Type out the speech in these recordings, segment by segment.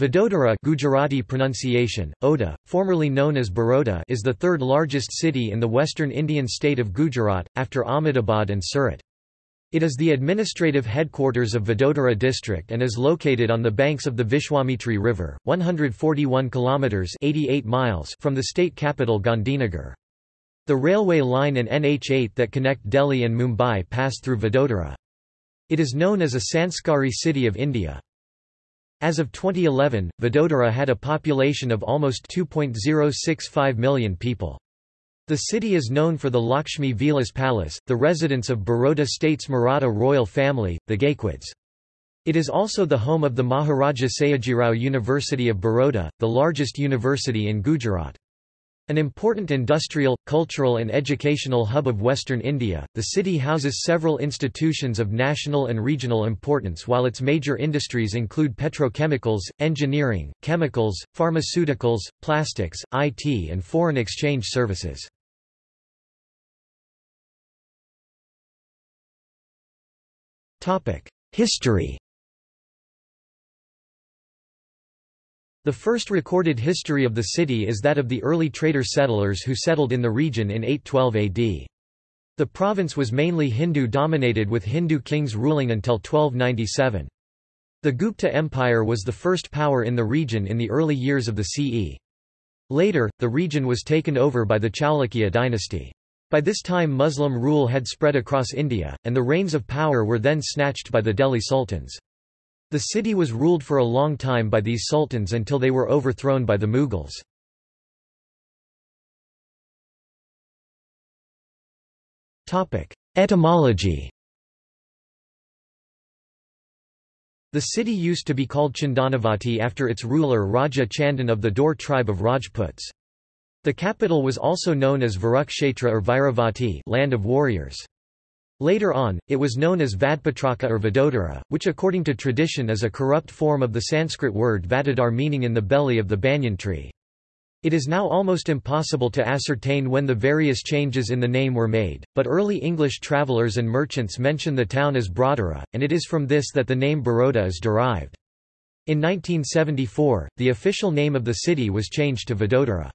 Vadodara Gujarati pronunciation, Oda, formerly known as Baroda is the third largest city in the western Indian state of Gujarat, after Ahmedabad and Surat. It is the administrative headquarters of Vadodara district and is located on the banks of the Vishwamitri River, 141 kilometers 88 miles from the state capital Gandhinagar. The railway line and NH8 that connect Delhi and Mumbai pass through Vadodara. It is known as a Sanskari city of India. As of 2011, Vadodara had a population of almost 2.065 million people. The city is known for the Lakshmi Vilas Palace, the residence of Baroda state's Maratha royal family, the Gaekwads. It is also the home of the Maharaja Sayajirao University of Baroda, the largest university in Gujarat. An important industrial, cultural and educational hub of western India, the city houses several institutions of national and regional importance while its major industries include petrochemicals, engineering, chemicals, pharmaceuticals, plastics, IT and foreign exchange services. History The first recorded history of the city is that of the early trader settlers who settled in the region in 812 AD. The province was mainly Hindu-dominated with Hindu kings ruling until 1297. The Gupta Empire was the first power in the region in the early years of the CE. Later, the region was taken over by the Chalukya dynasty. By this time Muslim rule had spread across India, and the reins of power were then snatched by the Delhi sultans. The city was ruled for a long time by these sultans until they were overthrown by the Mughals. Etymology The city used to be called Chandanavati after its ruler Raja Chandan of the Dor tribe of Rajputs. The capital was also known as Varukshetra or Vairavati land of warriors. Later on, it was known as Vadpatraka or Vadodara, which according to tradition is a corrupt form of the Sanskrit word Vatadar meaning in the belly of the banyan tree. It is now almost impossible to ascertain when the various changes in the name were made, but early English travellers and merchants mention the town as Brodara, and it is from this that the name Baroda is derived. In 1974, the official name of the city was changed to Vadodara.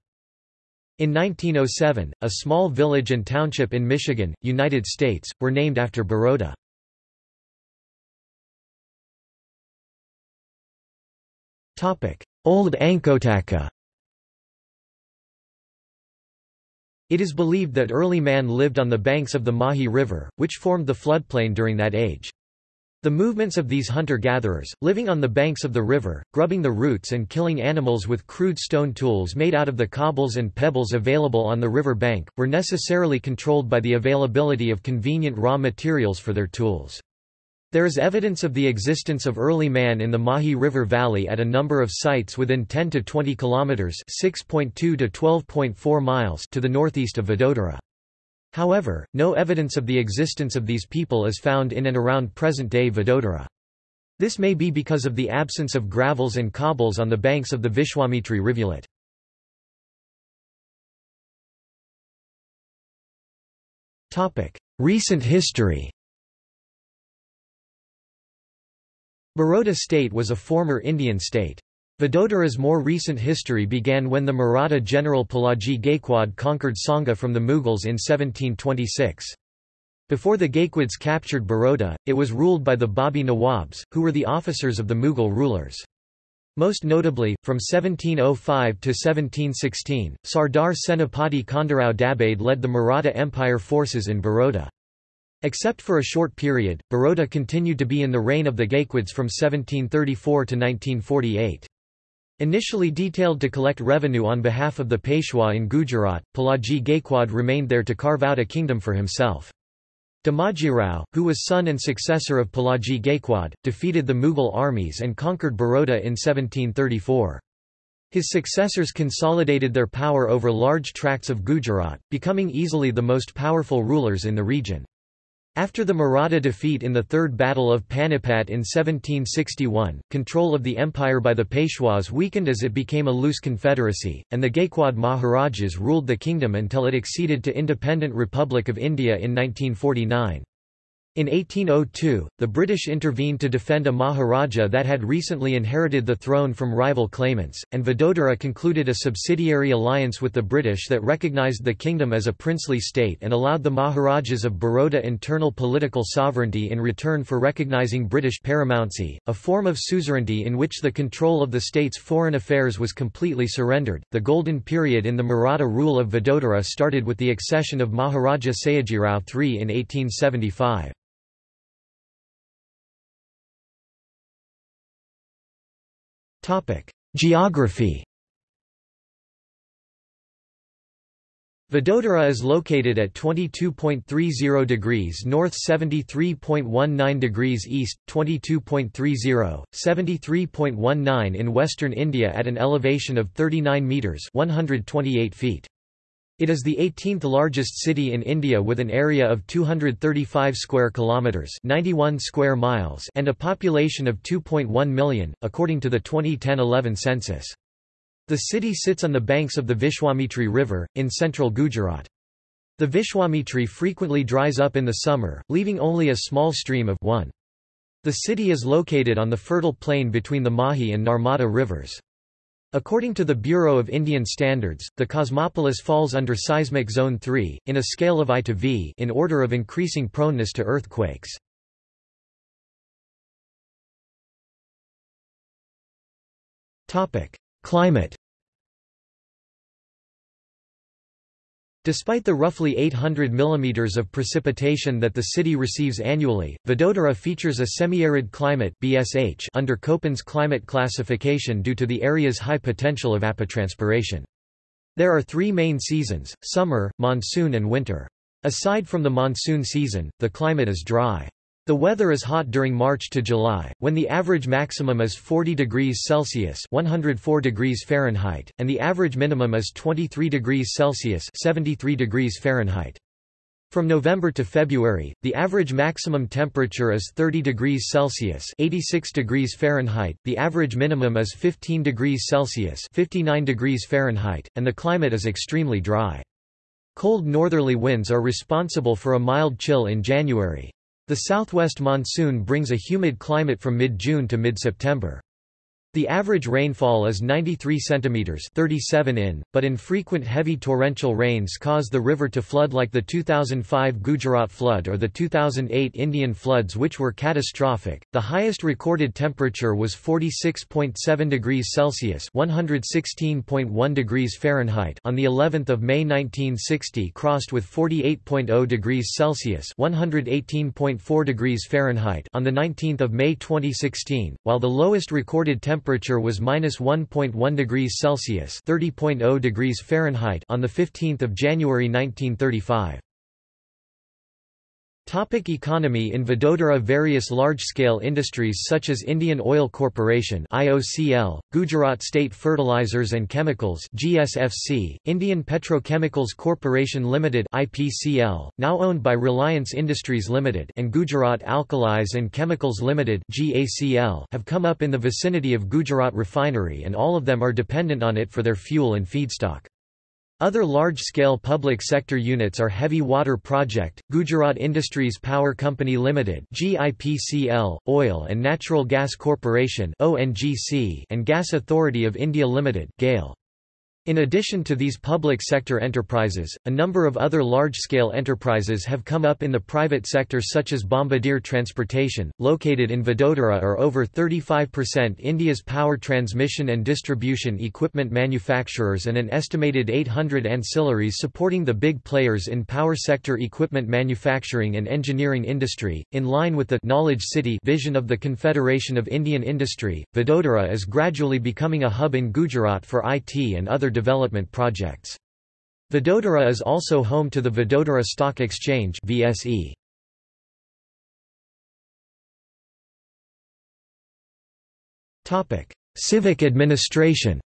In 1907, a small village and township in Michigan, United States, were named after Baroda. Old Ankotaka It is believed that early man lived on the banks of the Mahi River, which formed the floodplain during that age. The movements of these hunter-gatherers, living on the banks of the river, grubbing the roots and killing animals with crude stone tools made out of the cobbles and pebbles available on the river bank, were necessarily controlled by the availability of convenient raw materials for their tools. There is evidence of the existence of early man in the Mahi River Valley at a number of sites within 10 to 20 kilometers (6.2 to 12.4 miles) to the northeast of Vadodara. However, no evidence of the existence of these people is found in and around present-day Vadodara. This may be because of the absence of gravels and cobbles on the banks of the Vishwamitri rivulet. Recent history Baroda state was a former Indian state. Vadodara's more recent history began when the Maratha general Pilaji Gaikwad conquered Songadh from the Mughals in 1726. Before the Gaekwads captured Baroda, it was ruled by the Babi Nawabs, who were the officers of the Mughal rulers. Most notably, from 1705 to 1716, Sardar Senapati Khandarao Dabhade led the Maratha Empire forces in Baroda. Except for a short period, Baroda continued to be in the reign of the Gaekwads from 1734 to 1948. Initially detailed to collect revenue on behalf of the Peshwa in Gujarat, Pilaji Gaikwad remained there to carve out a kingdom for himself. Damajirao, who was son and successor of Pilaji Gaikwad, defeated the Mughal armies and conquered Baroda in 1734. His successors consolidated their power over large tracts of Gujarat, becoming easily the most powerful rulers in the region. After the Maratha defeat in the Third Battle of Panipat in 1761, control of the empire by the Peshwas weakened as it became a loose confederacy, and the Gaikwad Maharajas ruled the kingdom until it acceded to Independent Republic of India in 1949. In 1802, the British intervened to defend a Maharaja that had recently inherited the throne from rival claimants, and Vadodara concluded a subsidiary alliance with the British that recognised the kingdom as a princely state and allowed the Maharajas of Baroda internal political sovereignty in return for recognising British paramountcy, a form of suzerainty in which the control of the state's foreign affairs was completely surrendered. The golden period in the Maratha rule of Vadodara started with the accession of Maharaja Sayajirao III in 1875. Geography Vadodara is located at 22.30 degrees north 73.19 degrees east, 22.30, 73.19 in western India at an elevation of 39 metres 128 feet. It is the 18th largest city in India with an area of 235 square kilometers, 91 square miles, and a population of 2.1 million, according to the 2010-11 census. The city sits on the banks of the Vishwamitri River in central Gujarat. The Vishwamitri frequently dries up in the summer, leaving only a small stream of 1. The city is located on the fertile plain between the Mahi and Narmada rivers. According to the Bureau of Indian Standards, the Cosmopolis falls under seismic zone 3, in a scale of I to V in order of increasing proneness to earthquakes. Climate Despite the roughly 800 mm of precipitation that the city receives annually, Vadodara features a semi-arid climate BSH under Köppen's climate classification due to the area's high potential of evapotranspiration. There are three main seasons, summer, monsoon and winter. Aside from the monsoon season, the climate is dry. The weather is hot during March to July, when the average maximum is 40 degrees Celsius (104 degrees Fahrenheit) and the average minimum is 23 degrees Celsius (73 degrees Fahrenheit). From November to February, the average maximum temperature is 30 degrees Celsius (86 degrees Fahrenheit), the average minimum is 15 degrees Celsius (59 degrees Fahrenheit), and the climate is extremely dry. Cold northerly winds are responsible for a mild chill in January. The southwest monsoon brings a humid climate from mid-June to mid-September. The average rainfall is 93 cm 37 in, but infrequent heavy torrential rains cause the river to flood like the 2005 Gujarat flood or the 2008 Indian floods which were catastrophic. The highest recorded temperature was 46.7 degrees Celsius (116.1 degrees Fahrenheit) on the 11th of May 1960 crossed with 48.0 degrees Celsius (118.4 degrees Fahrenheit) on the 19th of May 2016, while the lowest recorded temperature temperature was minus 1.1 degrees Celsius (30.0 degrees Fahrenheit) on the 15th of January 1935. Topic economy In Vadodara various large-scale industries such as Indian Oil Corporation IOCL, Gujarat State Fertilizers and Chemicals GSFC, Indian Petrochemicals Corporation Limited IPCL, now owned by Reliance Industries Limited and Gujarat Alkalis and Chemicals Limited GACL have come up in the vicinity of Gujarat Refinery and all of them are dependent on it for their fuel and feedstock. Other large-scale public sector units are Heavy Water Project, Gujarat Industries Power Company Limited GIPCL, Oil and Natural Gas Corporation ONGC, and Gas Authority of India Limited GAIL. In addition to these public sector enterprises, a number of other large-scale enterprises have come up in the private sector such as Bombardier Transportation, located in Vadodara are over 35% India's power transmission and distribution equipment manufacturers and an estimated 800 ancillaries supporting the big players in power sector equipment manufacturing and engineering industry. In line with the Knowledge City vision of the Confederation of Indian Industry, Vadodara is gradually becoming a hub in Gujarat for IT and other development projects. Vadodara is also home to the Vadodara Stock Exchange VSE. Topic: Civic administration.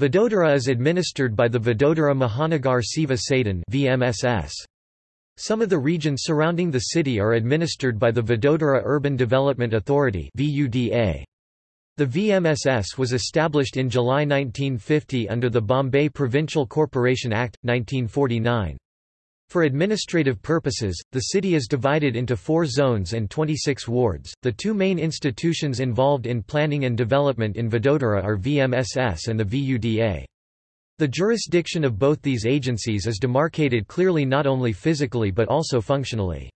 Vadodara is administered by the Vadodara Mahanagar Seva Sadan VMSS. Some of the regions surrounding the city are administered by the Vadodara Urban Development Authority VUDA. The VMSS was established in July 1950 under the Bombay Provincial Corporation Act, 1949. For administrative purposes, the city is divided into four zones and 26 wards. The two main institutions involved in planning and development in Vadodara are VMSS and the VUDA. The jurisdiction of both these agencies is demarcated clearly not only physically but also functionally.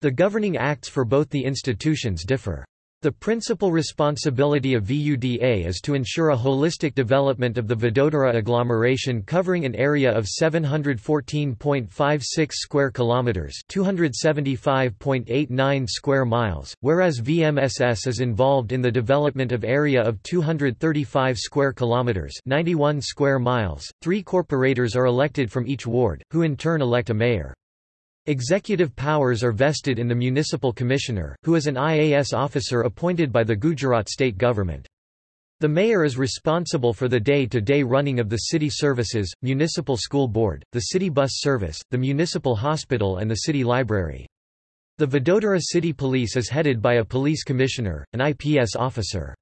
The governing acts for both the institutions differ. The principal responsibility of VUDA is to ensure a holistic development of the Vadodara agglomeration covering an area of 714.56 square kilometers, 275.89 square miles, whereas VMSS is involved in the development of area of 235 square kilometers, 91 square miles. 3 corporators are elected from each ward, who in turn elect a mayor. Executive powers are vested in the municipal commissioner, who is an IAS officer appointed by the Gujarat state government. The mayor is responsible for the day-to-day -day running of the city services, municipal school board, the city bus service, the municipal hospital and the city library. The Vadodara City Police is headed by a police commissioner, an IPS officer.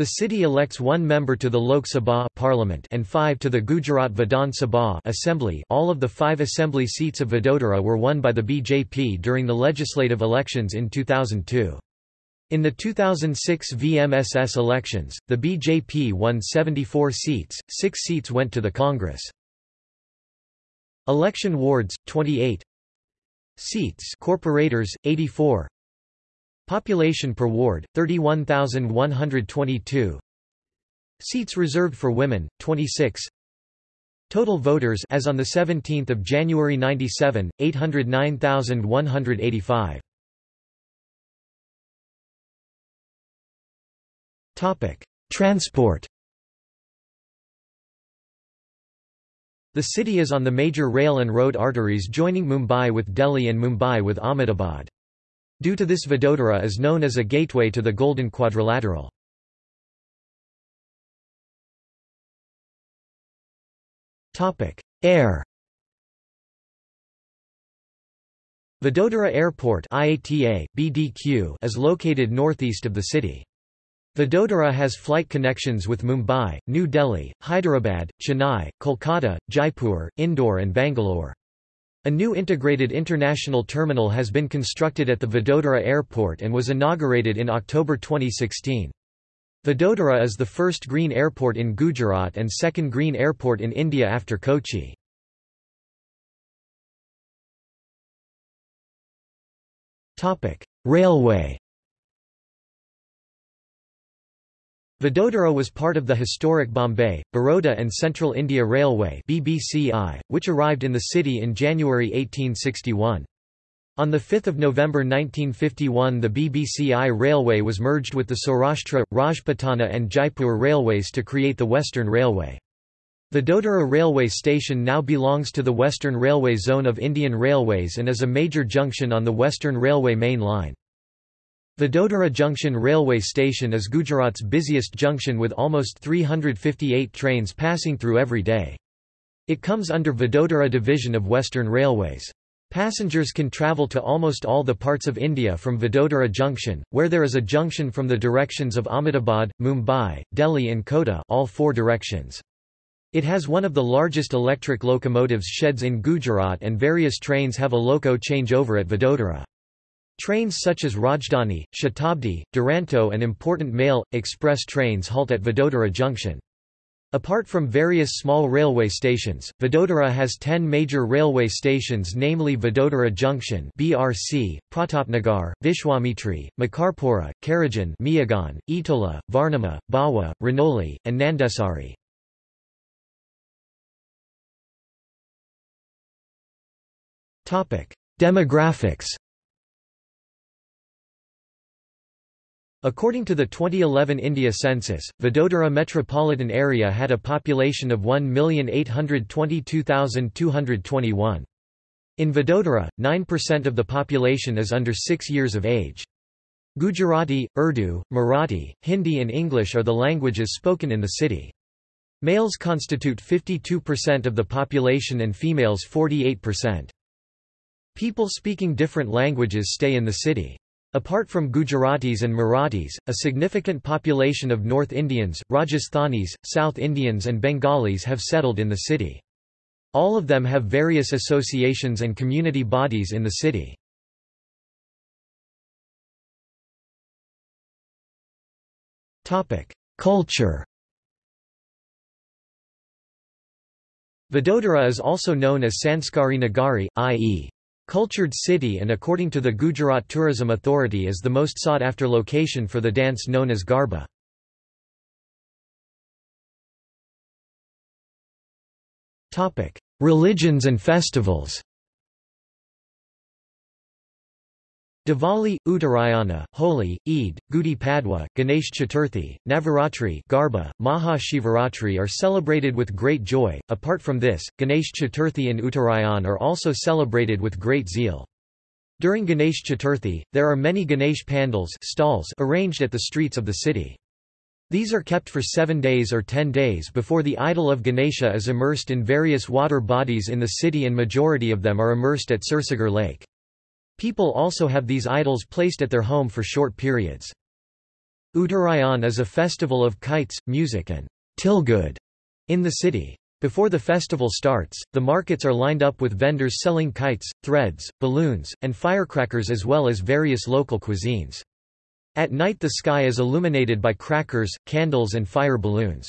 The city elects one member to the Lok Sabha parliament and five to the Gujarat Vidhan Sabha assembly all of the five assembly seats of Vadodara were won by the BJP during the legislative elections in 2002. In the 2006 VMSS elections, the BJP won 74 seats, six seats went to the Congress. Election wards, 28 Seats corporators, 84 Population per ward, 31,122 Seats reserved for women, 26 Total voters as on 17 January 97, 809,185 Transport The city is on the major rail and road arteries joining Mumbai with Delhi and Mumbai with Ahmedabad. Due to this Vadodara is known as a gateway to the Golden Quadrilateral. Air Vadodara Airport IATA, BDQ is located northeast of the city. Vadodara has flight connections with Mumbai, New Delhi, Hyderabad, Chennai, Kolkata, Jaipur, Indore and Bangalore. A new integrated international terminal has been constructed at the Vadodara Airport and was inaugurated in October 2016. Vadodara is the first green airport in Gujarat and second green airport in India after Kochi. Railway Vadodara was part of the historic Bombay, Baroda and Central India Railway BBCI, which arrived in the city in January 1861. On 5 November 1951 the BBCI Railway was merged with the Saurashtra, Rajputana and Jaipur Railways to create the Western Railway. The Vadodara Railway Station now belongs to the Western Railway Zone of Indian Railways and is a major junction on the Western Railway main line. Vadodara Junction Railway Station is Gujarat's busiest junction with almost 358 trains passing through every day. It comes under Vadodara Division of Western Railways. Passengers can travel to almost all the parts of India from Vadodara Junction, where there is a junction from the directions of Ahmedabad, Mumbai, Delhi and Kota all four directions. It has one of the largest electric locomotives sheds in Gujarat and various trains have a loco changeover at Vadodara. Trains such as Rajdhani, Shatabdi, Duronto and important mail, express trains halt at Vadodara Junction. Apart from various small railway stations, Vadodara has 10 major railway stations namely Vadodara Junction BRC, Pratapnagar, Vishwamitri, Makarpura, Karajan Miyagan, Etola, Varnama, Bawa, Ranoli, and Nandesari. Demographics According to the 2011 India census, Vadodara metropolitan area had a population of 1,822,221. In Vadodara, 9% of the population is under 6 years of age. Gujarati, Urdu, Marathi, Hindi and English are the languages spoken in the city. Males constitute 52% of the population and females 48%. People speaking different languages stay in the city. Apart from Gujaratis and Marathis, a significant population of North Indians, Rajasthanis, South Indians and Bengalis have settled in the city. All of them have various associations and community bodies in the city. Culture Vadodara is also known as Sanskari Nagari, i.e. cultured city and according to the Gujarat Tourism Authority is the most sought-after location for the dance known as Garba. Religions and festivals Diwali, Uttarayana, Holi, Eid, Gudi Padwa, Ganesh Chaturthi, Navaratri Garba, Maha Shivaratri are celebrated with great joy. Apart from this, Ganesh Chaturthi and Uttarayan are also celebrated with great zeal. During Ganesh Chaturthi, there are many Ganesh pandals stalls arranged at the streets of the city. These are kept for seven days or ten days before the idol of Ganesha is immersed in various water bodies in the city and majority of them are immersed at Sursagar Lake. People also have these idols placed at their home for short periods. Uttarayan is a festival of kites, music and tilgud in the city. Before the festival starts, the markets are lined up with vendors selling kites, threads, balloons, and firecrackers as well as various local cuisines. At night the sky is illuminated by crackers, candles and fire balloons.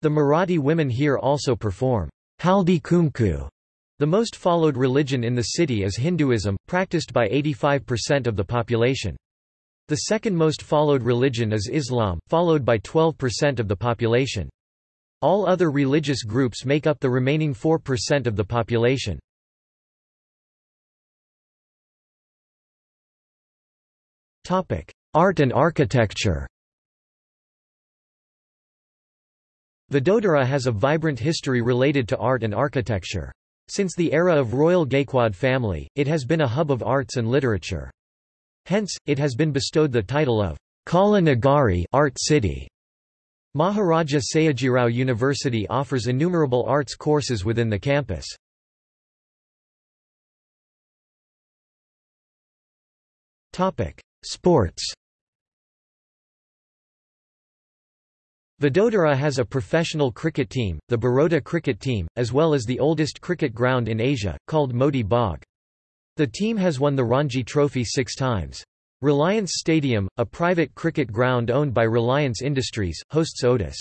The Marathi women here also perform haldi kumkum the most followed religion in the city is Hinduism, practiced by 85% of the population. The second most followed religion is Islam, followed by 12% of the population. All other religious groups make up the remaining 4% of the population. Art and architecture Vadodara has a vibrant history related to art and architecture. Since the era of royal Gaikwad family, it has been a hub of arts and literature. Hence, it has been bestowed the title of Kala Nagari art city. Maharaja Sayajirao University offers innumerable arts courses within the campus. Sports Vadodara has a professional cricket team, the Baroda cricket team, as well as the oldest cricket ground in Asia, called Moti Bagh. The team has won the Ranji Trophy six times. Reliance Stadium, a private cricket ground owned by Reliance Industries, hosts ODIs.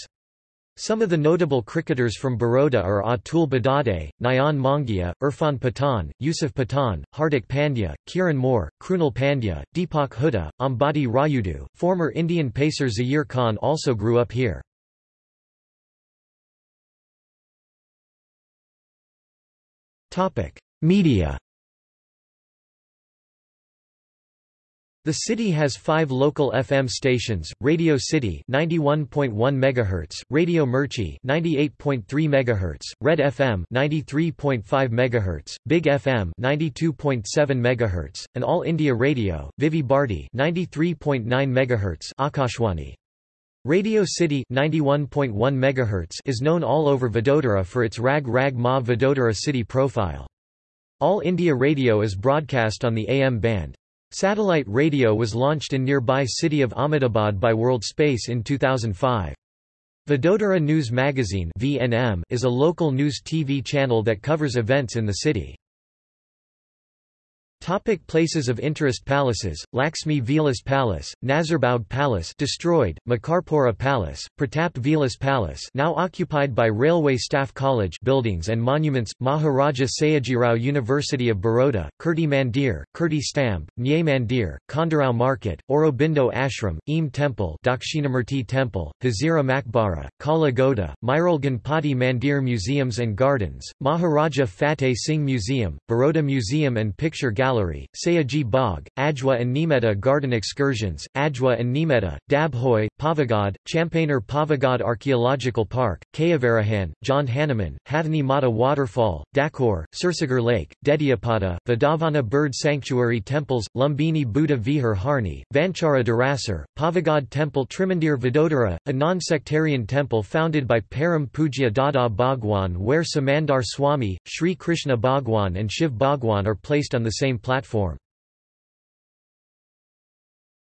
Some of the notable cricketers from Baroda are Atul Bedade, Nayan Mongia, Irfan Pathan, Yusuf Pathan, Hardik Pandya, Kiran More, Krunal Pandya, Deepak Hooda, Ambati Rayudu. Former Indian pacer Zaheer Khan also grew up here. Media The city has five local FM stations: Radio City (91.1 MHz), Radio Mirchi (98.3 MHz), Red FM (93.5 MHz), Big FM (92.7 MHz), and All India Radio, Vividh Bharati (93.9 MHz), Akashwani. Radio City 91.1 MHz is known all over Vadodara for its Rag Rag Ma Vadodara city profile. All India Radio is broadcast on the AM band. Satellite radio was launched in nearby city of Ahmedabad by World Space in 2005. Vadodara News Magazine (VNM) is a local news TV channel that covers events in the city. Topic places of interest Palaces, Laxmi Vilas Palace, Nazarbaug Palace destroyed, Makarpura Palace, Pratap Vilas Palace now occupied by Railway Staff College buildings and monuments, Maharaja Sayajirao University of Baroda, Kirti Mandir, Kirti Stamb, Nyay Mandir, Khandarao Market, Aurobindo Ashram, EME Temple Dakshinamurti Temple, Hazira Makbara, Kala Goda, Mairal Ganpati Mandir Museums and Gardens, Maharaja Fateh Singh Museum, Baroda Museum and Picture Gallery Gallery, Sayaji Bagh, Ajwa and Nimeta Garden Excursions, Ajwa and Nimeta, Dabhoi, Pavagad, Champaner Pavagad Archaeological Park, Kayavarohan, John Hanuman, Hathani Mata Waterfall, Dakor, Sursagar Lake, Dediyapada, Vadavana Bird Sanctuary Temples, Lumbini Buddha Vihar Harni, Vanchara Darasar, Pavagad Temple Trimandir Vadodara, a non-sectarian temple founded by Param Pujya Dada Bhagwan where Simandhar Swami, Sri Krishna Bhagwan and Shiv Bhagwan are placed on the same platform.